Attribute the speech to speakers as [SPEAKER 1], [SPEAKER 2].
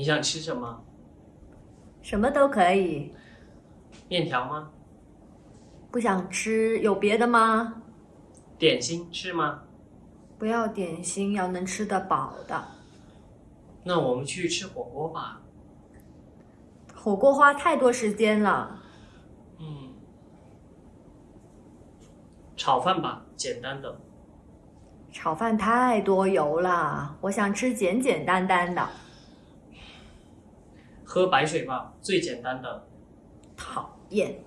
[SPEAKER 1] 你想吃什么？
[SPEAKER 2] 什么都可以。
[SPEAKER 1] 面条吗？
[SPEAKER 2] 不想吃，有别的吗？
[SPEAKER 1] 点心吃吗？
[SPEAKER 2] 不要点心，要能吃得饱的。
[SPEAKER 1] 那我们去吃火锅吧。
[SPEAKER 2] 火锅花太多时间了。
[SPEAKER 1] 嗯，炒饭吧，简单的。
[SPEAKER 2] 炒饭太多油了，我想吃简简单单的。
[SPEAKER 1] 喝白水吧，最简单的。
[SPEAKER 2] 讨厌。